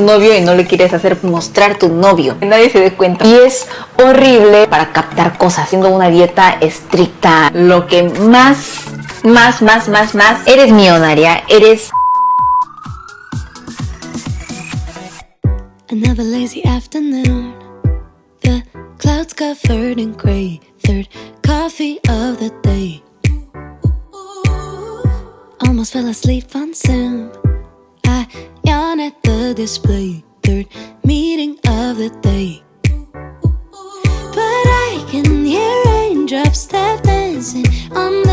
novio y no le quieres hacer mostrar tu novio. Nadie se dé cuenta. Y es horrible para captar cosas, haciendo una dieta estricta. Lo que más, más, más, más, más, eres millonaria, eres... Another lazy afternoon The clouds covered in gray Third coffee of the day Almost fell asleep on Zoom yawn at the display. Third meeting of the day. But I can hear raindrops step dancing on the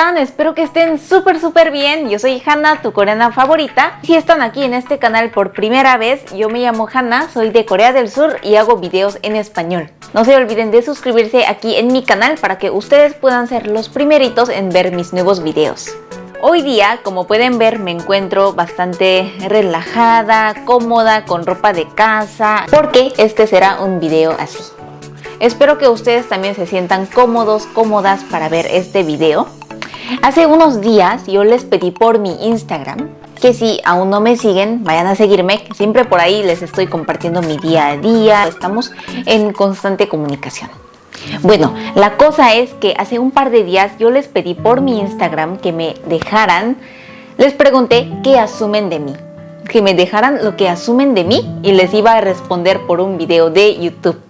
Espero que estén súper súper bien. Yo soy Hanna, tu coreana favorita. Si están aquí en este canal por primera vez, yo me llamo Hanna, soy de Corea del Sur y hago videos en español. No se olviden de suscribirse aquí en mi canal para que ustedes puedan ser los primeritos en ver mis nuevos videos. Hoy día, como pueden ver, me encuentro bastante relajada, cómoda, con ropa de casa, porque este será un video así. Espero que ustedes también se sientan cómodos, cómodas para ver este video. Hace unos días yo les pedí por mi Instagram que si aún no me siguen, vayan a seguirme, siempre por ahí les estoy compartiendo mi día a día, estamos en constante comunicación. Bueno, la cosa es que hace un par de días yo les pedí por mi Instagram que me dejaran, les pregunté qué asumen de mí, que me dejaran lo que asumen de mí y les iba a responder por un video de YouTube.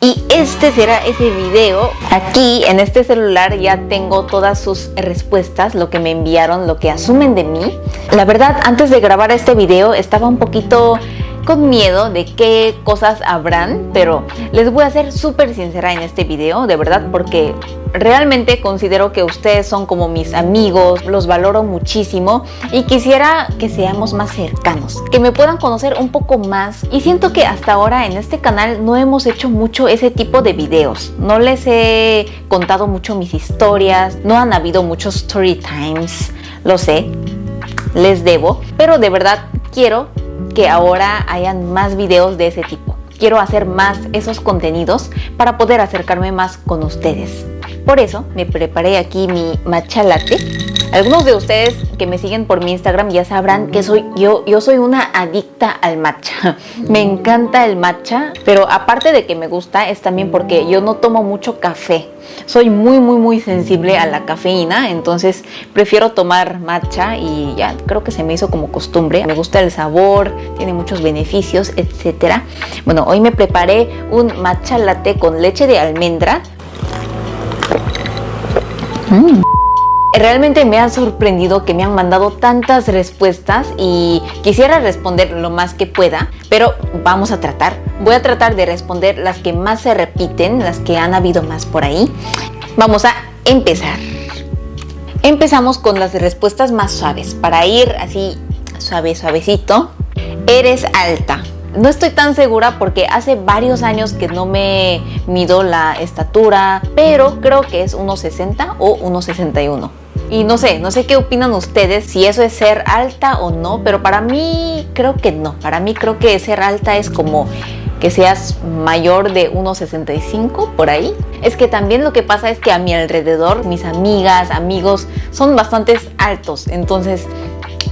Y este será ese video. Aquí en este celular ya tengo todas sus respuestas, lo que me enviaron, lo que asumen de mí. La verdad, antes de grabar este video estaba un poquito con miedo de qué cosas habrán, pero les voy a ser súper sincera en este video, de verdad, porque realmente considero que ustedes son como mis amigos, los valoro muchísimo y quisiera que seamos más cercanos, que me puedan conocer un poco más. Y siento que hasta ahora en este canal no hemos hecho mucho ese tipo de videos, no les he contado mucho mis historias, no han habido muchos story times, lo sé, les debo, pero de verdad quiero que ahora hayan más videos de ese tipo. Quiero hacer más esos contenidos para poder acercarme más con ustedes. Por eso me preparé aquí mi matcha latte. Algunos de ustedes que me siguen por mi Instagram ya sabrán que soy yo, yo soy una adicta al matcha. Me encanta el matcha, pero aparte de que me gusta es también porque yo no tomo mucho café. Soy muy muy muy sensible a la cafeína, entonces prefiero tomar matcha y ya creo que se me hizo como costumbre. Me gusta el sabor, tiene muchos beneficios, etcétera. Bueno, hoy me preparé un matcha latte con leche de almendra. Mm. Realmente me ha sorprendido que me han mandado tantas respuestas y quisiera responder lo más que pueda, pero vamos a tratar. Voy a tratar de responder las que más se repiten, las que han habido más por ahí. Vamos a empezar. Empezamos con las respuestas más suaves, para ir así suave, suavecito. Eres alta. No estoy tan segura porque hace varios años que no me mido la estatura, pero creo que es 1,60 o 1,61. Y no sé, no sé qué opinan ustedes, si eso es ser alta o no, pero para mí creo que no. Para mí creo que ser alta es como que seas mayor de 1,65 por ahí. Es que también lo que pasa es que a mi alrededor, mis amigas, amigos, son bastante altos. Entonces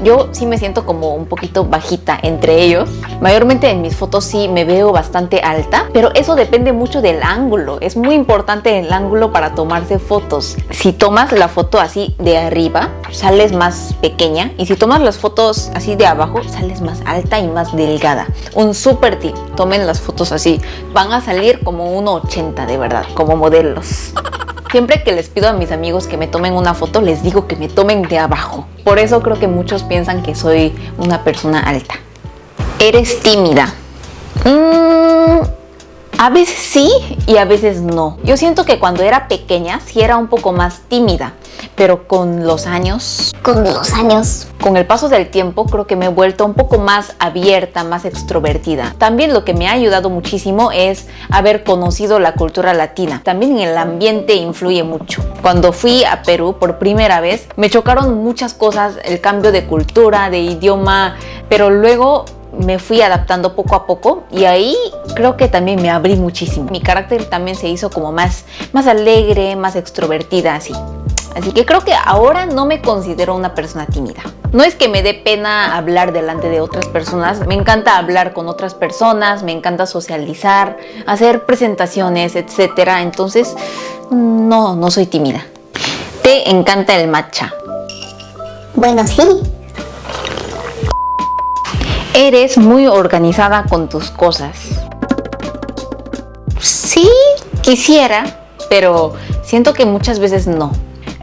yo sí me siento como un poquito bajita entre ellos. Mayormente en mis fotos sí me veo bastante alta, pero eso depende mucho del ángulo. Es muy importante el ángulo para tomarse fotos. Si tomas la foto así de arriba, sales más pequeña. Y si tomas las fotos así de abajo, sales más alta y más delgada. Un super tip, tomen las fotos así. Van a salir como 1,80 de verdad, como modelos. Siempre que les pido a mis amigos que me tomen una foto, les digo que me tomen de abajo. Por eso creo que muchos piensan que soy una persona alta. Eres tímida. Mm, a veces sí y a veces no. Yo siento que cuando era pequeña sí era un poco más tímida pero con los años... Con los años. Con el paso del tiempo creo que me he vuelto un poco más abierta, más extrovertida. También lo que me ha ayudado muchísimo es haber conocido la cultura latina. También el ambiente influye mucho. Cuando fui a Perú por primera vez me chocaron muchas cosas, el cambio de cultura, de idioma, pero luego me fui adaptando poco a poco y ahí creo que también me abrí muchísimo. Mi carácter también se hizo como más, más alegre, más extrovertida así. Así que creo que ahora no me considero una persona tímida. No es que me dé pena hablar delante de otras personas, me encanta hablar con otras personas, me encanta socializar, hacer presentaciones, etc. Entonces, no, no soy tímida. ¿Te encanta el matcha? Bueno, sí. Eres muy organizada con tus cosas. Sí, quisiera, pero siento que muchas veces no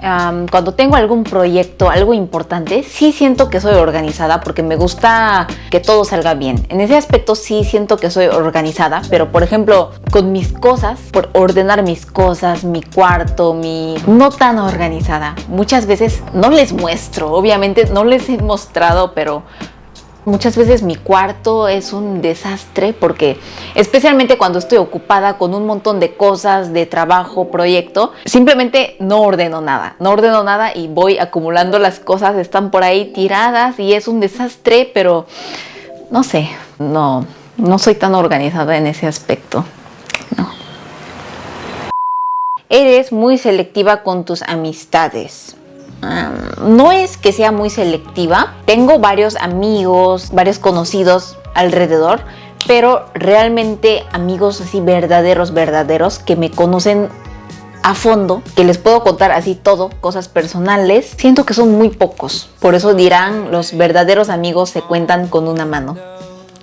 cuando tengo algún proyecto, algo importante, sí siento que soy organizada porque me gusta que todo salga bien. En ese aspecto sí siento que soy organizada, pero por ejemplo, con mis cosas, por ordenar mis cosas, mi cuarto, mi... no tan organizada. Muchas veces no les muestro, obviamente no les he mostrado, pero Muchas veces mi cuarto es un desastre porque especialmente cuando estoy ocupada con un montón de cosas, de trabajo, proyecto, simplemente no ordeno nada, no ordeno nada y voy acumulando las cosas, están por ahí tiradas y es un desastre, pero no sé, no, no soy tan organizada en ese aspecto. No. Eres muy selectiva con tus amistades no es que sea muy selectiva. Tengo varios amigos, varios conocidos alrededor, pero realmente amigos así verdaderos, verdaderos, que me conocen a fondo, que les puedo contar así todo, cosas personales, siento que son muy pocos. Por eso dirán, los verdaderos amigos se cuentan con una mano.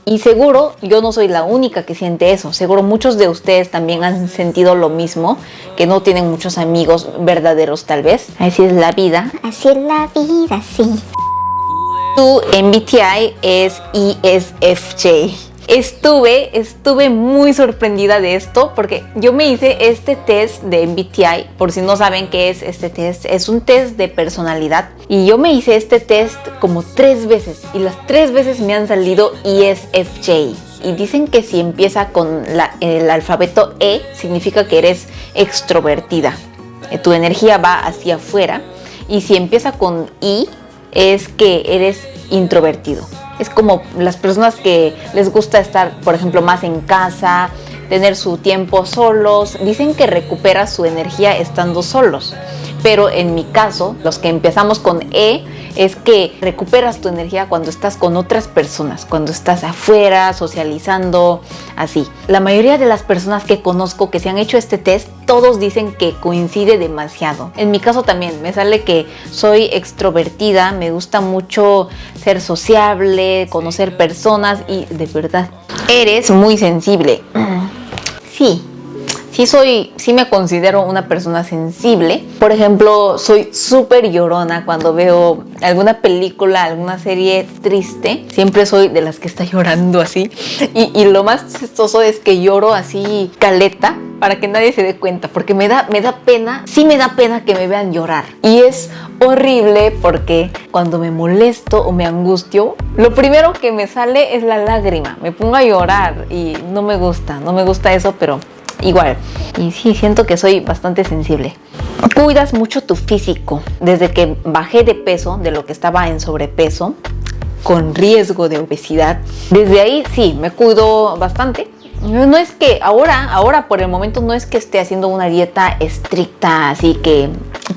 Y seguro yo no soy la única que siente eso. Seguro muchos de ustedes también han sentido lo mismo, que no tienen muchos amigos verdaderos tal vez. Así es la vida. Así es la vida, sí. Tu MBTI es ESFJ. Estuve, estuve muy sorprendida de esto porque yo me hice este test de MBTI, por si no saben qué es este test, es un test de personalidad y yo me hice este test como tres veces y las tres veces me han salido ESFJ y dicen que si empieza con el alfabeto E significa que eres extrovertida, tu energía va hacia afuera y si empieza con I es que eres introvertido es como las personas que les gusta estar, por ejemplo, más en casa, tener su tiempo solos, dicen que recupera su energía estando solos. Pero en mi caso, los que empezamos con E, es que recuperas tu energía cuando estás con otras personas, cuando estás afuera, socializando, así. La mayoría de las personas que conozco que se han hecho este test, todos dicen que coincide demasiado. En mi caso también, me sale que soy extrovertida, me gusta mucho ser sociable, conocer personas y de verdad, eres muy sensible. Sí, sí soy, sí me considero una persona sensible. Por ejemplo, soy súper llorona cuando veo alguna película, alguna serie triste. Siempre soy de las que está llorando así. Y, y lo más chistoso es que lloro así caleta para que nadie se dé cuenta, porque me da, me da pena, sí me da pena que me vean llorar. Y es horrible porque cuando me molesto o me angustio, lo primero que me sale es la lágrima. Me pongo a llorar y no me gusta, no me gusta eso, pero igual. Y sí, siento que soy bastante sensible. Cuidas mucho tu físico. Desde que bajé de peso, de lo que estaba en sobrepeso, con riesgo de obesidad, desde ahí sí, me cuido bastante. No es que ahora, ahora por el momento no es que esté haciendo una dieta estricta, así que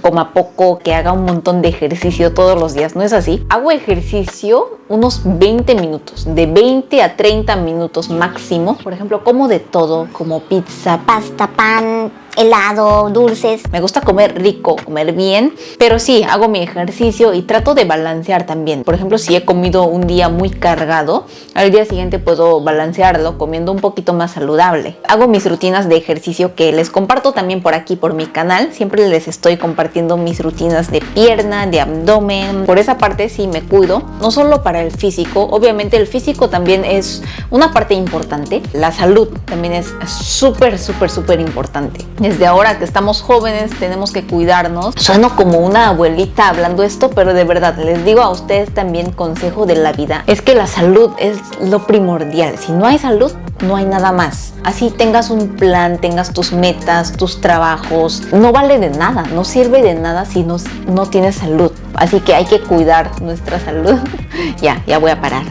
coma poco, que haga un montón de ejercicio todos los días, no es así. Hago ejercicio unos 20 minutos, de 20 a 30 minutos máximo. Por ejemplo, como de todo, como pizza, pasta, pan, helado, dulces. Me gusta comer rico, comer bien, pero sí, hago mi ejercicio y trato de balancear también. Por ejemplo, si he comido un día muy cargado, al día siguiente puedo balancearlo comiendo un poquito más saludable. Hago mis rutinas de ejercicio que les comparto también por aquí, por mi canal. Siempre les estoy compartiendo mis rutinas de pierna, de abdomen. Por esa parte sí me cuido, no solo para el físico, obviamente el físico también es una parte importante. La salud también es súper, súper, súper importante desde ahora que estamos jóvenes tenemos que cuidarnos. Sueno como una abuelita hablando esto, pero de verdad les digo a ustedes también consejo de la vida. Es que la salud es lo primordial. Si no hay salud, no hay nada más. Así tengas un plan, tengas tus metas, tus trabajos, no vale de nada, no sirve de nada si no, no tienes salud. Así que hay que cuidar nuestra salud. ya, ya voy a parar.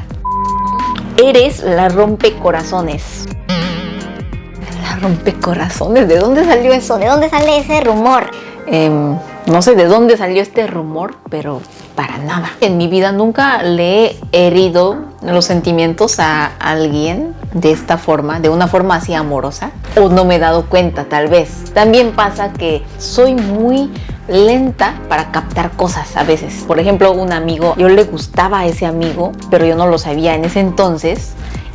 Eres la rompecorazones rompecorazones. ¿De dónde salió eso? ¿De dónde sale ese rumor? Em, No sé de dónde salió este rumor, pero para nada. En mi vida nunca le he herido los sentimientos a alguien de esta forma, de una forma así amorosa, o no me he dado cuenta tal vez. También pasa que soy muy lenta para captar cosas a veces. Por ejemplo, un amigo, yo le gustaba a ese amigo, pero yo no lo sabía en ese entonces.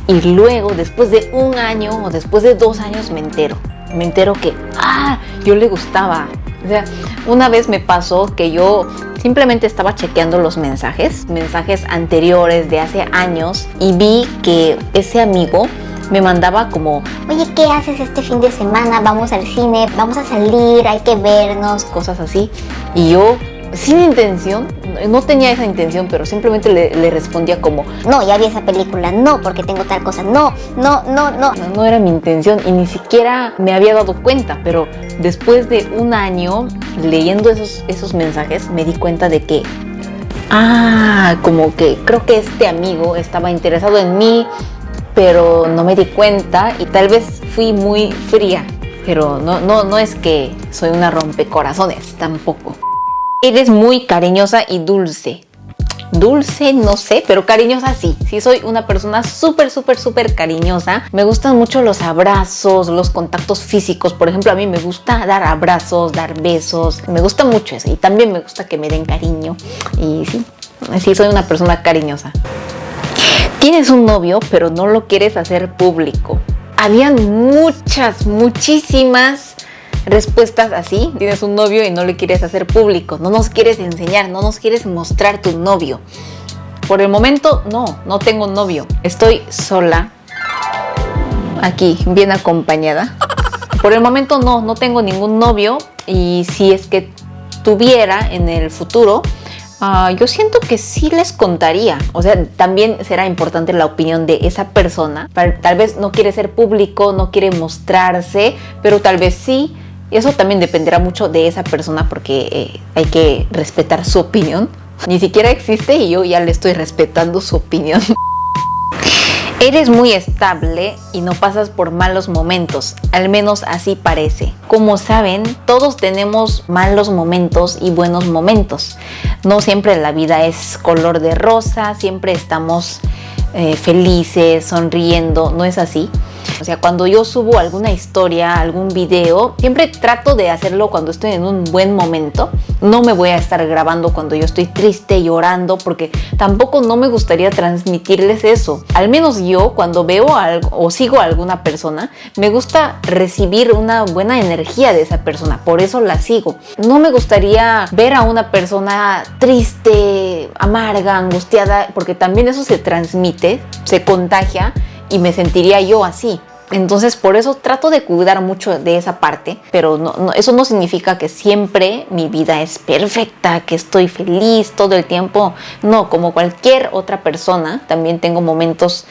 Y luego, después de un año o después de dos años, me entero. Me entero que, ah, yo le gustaba. O sea, una vez me pasó que yo simplemente estaba chequeando los mensajes, mensajes anteriores de hace años, y vi que ese amigo me mandaba como, Oye, ¿qué haces este fin de semana? Vamos al cine, vamos a salir, hay que vernos. cosas así. Y yo, sin intención, no tenía esa intención, pero simplemente le, respondía como, No, ya vi esa película, no, porque tengo tal cosa, no, no, no, no. no, no era mi intención y ni siquiera me había dado cuenta, pero después de un año leyendo esos, esos mensajes me di cuenta de que, ah, como que creo que este amigo estaba interesado en mí, pero no me di cuenta y tal vez fui muy fría, pero no, no, no es que soy una rompecorazones, tampoco. Eres muy cariñosa y dulce. Dulce, no sé, pero cariñosa sí. Sí, soy una persona súper, súper, súper cariñosa. Me gustan mucho los abrazos, los contactos físicos. Por ejemplo, a mí me gusta dar abrazos, dar besos. Me gusta mucho eso. Y también me gusta que me den cariño. Y sí, sí, soy una persona cariñosa. Tienes un novio, pero no lo quieres hacer público. Habían muchas, muchísimas respuestas así. Tienes un novio y no le quieres hacer público. No nos quieres enseñar, no nos quieres mostrar tu novio. Por el momento, no, no tengo novio. Estoy sola. Aquí, bien acompañada. Por el momento no, no tengo ningún novio. Y si es que tuviera en el futuro, Ah, yo siento que sí les contaría. O sea, también será importante la opinión de esa persona. Tal tal vez no quiere ser público, no quiere mostrarse, pero tal vez sí. Y eso también dependerá mucho de esa persona porque eh, hay que respetar su opinión. Ni siquiera existe y yo ya le estoy respetando su opinión. Eres muy estable y no pasas por malos momentos, al menos así parece. Como saben, todos tenemos malos momentos y buenos momentos. No siempre la vida es color de rosa, siempre estamos eh, felices, sonriendo, no es así. O sea, cuando yo subo alguna historia, algún video, siempre trato de hacerlo cuando estoy en un buen momento. No me voy a estar grabando cuando yo estoy triste, llorando, porque tampoco no me gustaría transmitirles eso. Al menos yo, cuando veo algo o sigo a alguna persona, me gusta recibir una buena energía de esa persona. Por eso la sigo. No me gustaría ver a una persona triste, amarga, angustiada, porque también eso se transmite, se contagia y me sentiría yo así. Entonces por eso trato de cuidar mucho de esa parte, pero no, eso no significa que siempre mi vida es perfecta, que estoy feliz todo el tiempo. No, como cualquier otra persona, también tengo momentos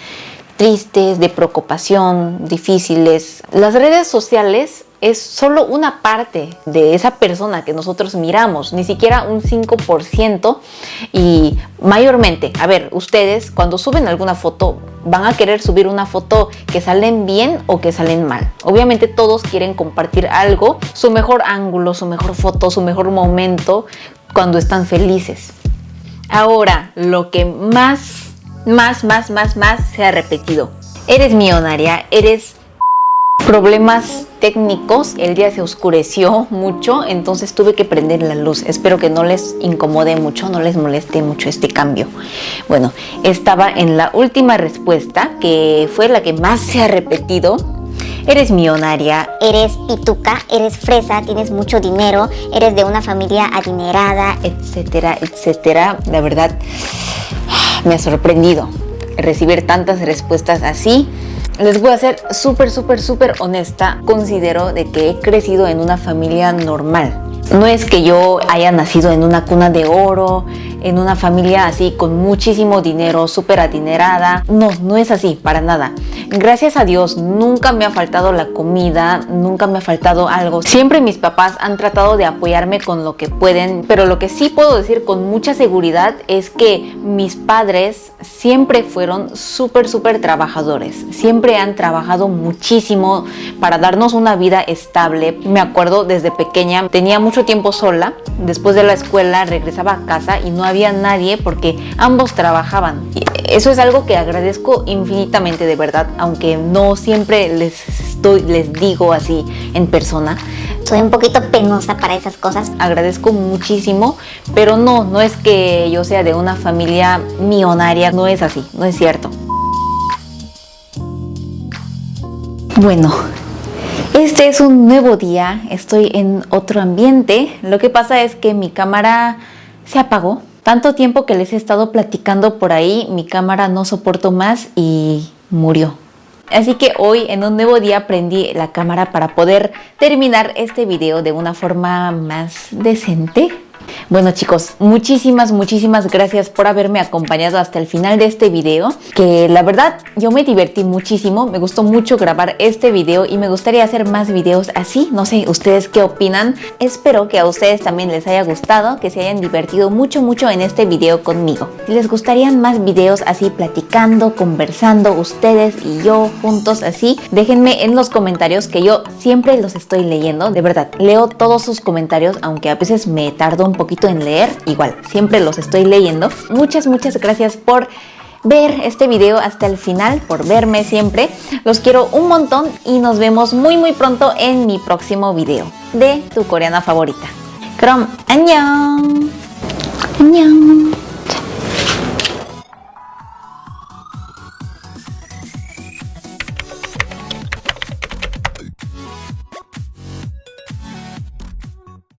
tristes, de preocupación, difíciles. Las redes sociales es solo una parte de esa persona que nosotros miramos, ni siquiera un 5% y mayormente, a ver, ustedes cuando suben alguna foto van a querer subir una foto que salen bien o que salen mal. Obviamente todos quieren compartir algo, su mejor ángulo, su mejor foto, su mejor momento cuando están felices. Ahora, lo que más, más, más, más, más se ha repetido. Eres millonaria, eres problemas técnicos. El día se oscureció mucho, entonces tuve que prender la luz. Espero que no les incomode mucho, no les moleste mucho este cambio. Bueno, estaba en la última respuesta, que fue la que más se ha repetido. Eres millonaria, Eres pituca, eres fresa, tienes mucho dinero, eres de una familia adinerada. etcétera, etcétera. La verdad, me ha sorprendido recibir tantas respuestas así. Les voy a ser súper, súper, súper honesta. Considero de que he crecido en una familia normal. No es que yo haya nacido en una cuna de oro, en una familia así con muchísimo dinero, súper adinerada. No, no es así, para nada. Gracias a Dios nunca me ha faltado la comida, nunca me ha faltado algo. Siempre mis papás han tratado de apoyarme con lo que pueden, pero lo que sí puedo decir con mucha seguridad es que mis padres siempre fueron súper, súper trabajadores. Siempre han trabajado muchísimo para darnos una vida estable. Me acuerdo desde pequeña, tenía mucho tiempo sola. Después de la escuela regresaba a casa y no había nadie porque ambos trabajaban. Y eso es algo que agradezco infinitamente de verdad, aunque no siempre les, estoy, les digo así en persona. Soy un poquito penosa para esas cosas. Agradezco muchísimo, pero no, no es que yo sea de una familia millonaria, no es así, no es cierto. Bueno, este es un nuevo día, estoy en otro ambiente. Lo que pasa es que mi cámara se apagó. Tanto tiempo que les he estado platicando por ahí, mi cámara no soportó más y murió. Así que hoy en un nuevo día prendí la cámara para poder terminar este video de una forma más decente. Bueno chicos, muchísimas, muchísimas gracias por haberme acompañado hasta el final de este video, que la verdad yo me divertí muchísimo, me gustó mucho grabar este video y me gustaría hacer más videos así, no sé, ustedes qué opinan, espero que a ustedes también les haya gustado, que se hayan divertido mucho, mucho en este video conmigo. Si les gustarían más videos así platicando, conversando, ustedes y yo juntos así, déjenme en los comentarios que yo siempre los estoy leyendo, de verdad, leo todos sus comentarios, aunque a veces me tardo un poquito en leer, igual, siempre los estoy leyendo. Muchas, muchas gracias por ver este video hasta el final, por verme siempre. Los quiero un montón y nos vemos muy muy pronto en mi próximo video de tu coreana favorita. 그럼 안녕. 안녕.